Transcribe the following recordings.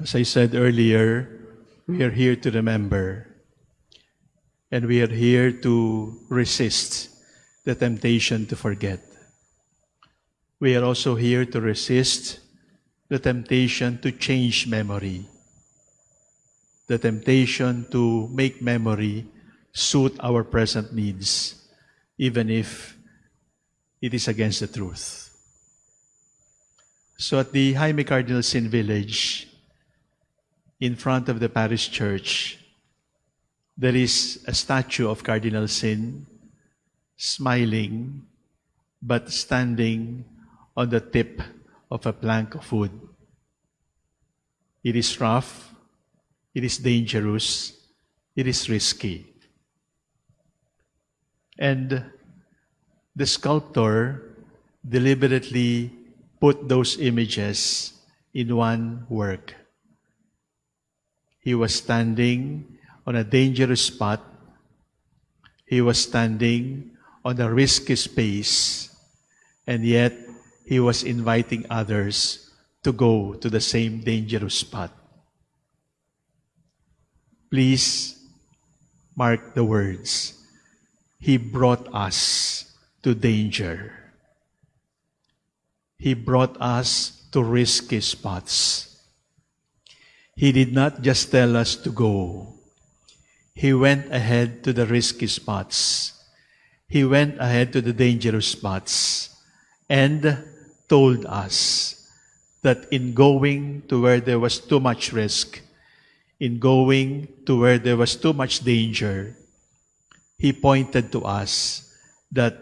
As I said earlier, we are here to remember, and we are here to resist the temptation to forget. We are also here to resist the temptation to change memory, the temptation to make memory suit our present needs, even if it is against the truth. So at the Jaime Cardinal Sin Village, in front of the parish church, there is a statue of Cardinal Sin smiling but standing on the tip of a plank of wood. It is rough, it is dangerous, it is risky. And the sculptor deliberately put those images in one work. He was standing on a dangerous spot. He was standing on a risky space. And yet, he was inviting others to go to the same dangerous spot. Please mark the words. He brought us to danger. He brought us to risky spots. He did not just tell us to go. He went ahead to the risky spots. He went ahead to the dangerous spots and told us that in going to where there was too much risk, in going to where there was too much danger, He pointed to us that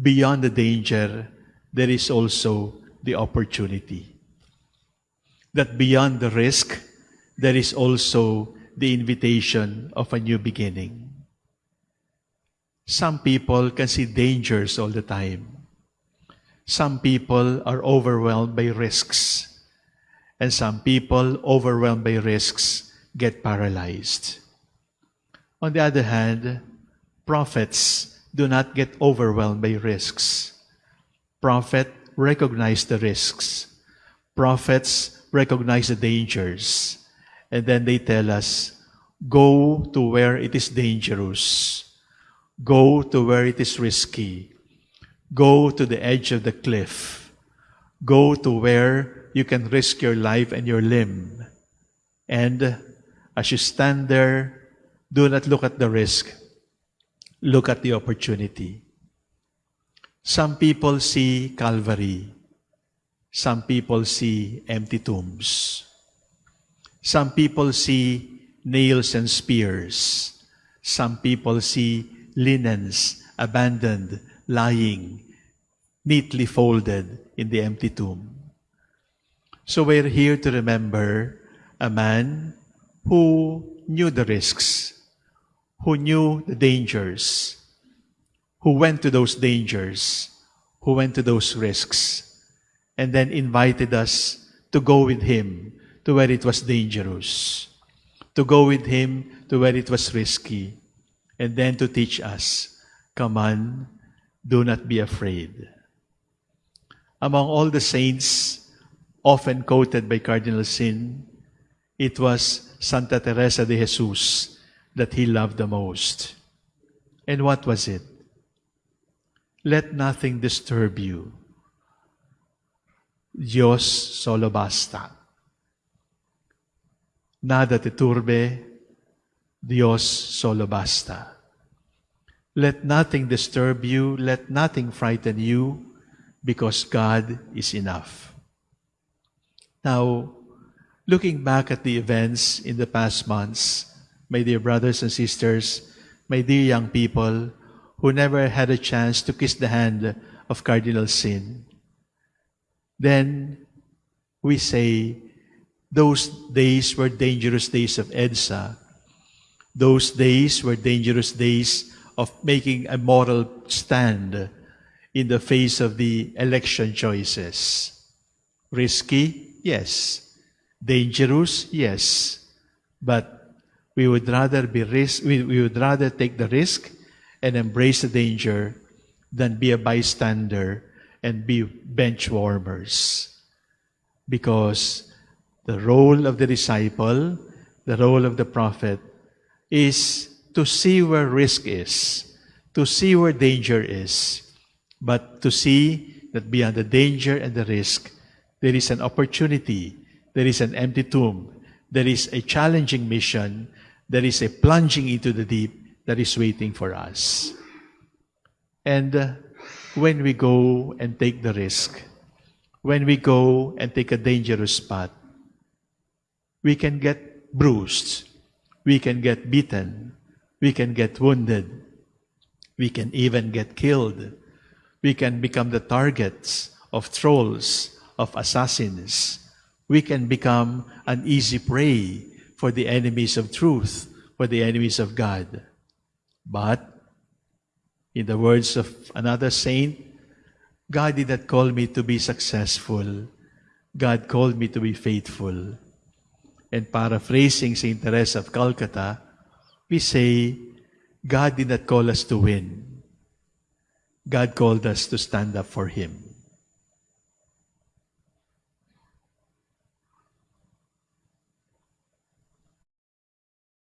beyond the danger, there is also the opportunity. That beyond the risk, there is also the invitation of a new beginning. Some people can see dangers all the time. Some people are overwhelmed by risks. And some people, overwhelmed by risks, get paralyzed. On the other hand, prophets do not get overwhelmed by risks. Prophet recognize the risks. Prophets recognize the dangers. And then they tell us, go to where it is dangerous. Go to where it is risky. Go to the edge of the cliff. Go to where you can risk your life and your limb. And as you stand there, do not look at the risk. Look at the opportunity. Some people see Calvary. Some people see empty tombs. Some people see nails and spears. Some people see linens abandoned, lying, neatly folded in the empty tomb. So we're here to remember a man who knew the risks, who knew the dangers, who went to those dangers, who went to those risks, and then invited us to go with him to where it was dangerous, to go with him to where it was risky, and then to teach us, come on, do not be afraid. Among all the saints often quoted by Cardinal Sin, it was Santa Teresa de Jesus that he loved the most. And what was it? Let nothing disturb you. Dios solo basta. Nada te turbe, Dios solo basta. Let nothing disturb you, let nothing frighten you, because God is enough. Now, looking back at the events in the past months, my dear brothers and sisters, my dear young people, who never had a chance to kiss the hand of Cardinal Sin. Then we say, those days were dangerous days of EDSA. Those days were dangerous days of making a moral stand in the face of the election choices. Risky? Yes. Dangerous? Yes. But we would rather be risk, we, we would rather take the risk and embrace the danger than be a bystander and be bench warmers. Because The role of the disciple, the role of the prophet, is to see where risk is, to see where danger is, but to see that beyond the danger and the risk, there is an opportunity, there is an empty tomb, there is a challenging mission, there is a plunging into the deep that is waiting for us. And uh, when we go and take the risk, when we go and take a dangerous path, we can get bruised, we can get beaten, we can get wounded, we can even get killed, we can become the targets of trolls, of assassins, we can become an easy prey for the enemies of truth, for the enemies of God. But, in the words of another saint, God did not call me to be successful. God called me to be faithful. And paraphrasing St. Teresa of Calcutta, we say, God did not call us to win. God called us to stand up for Him.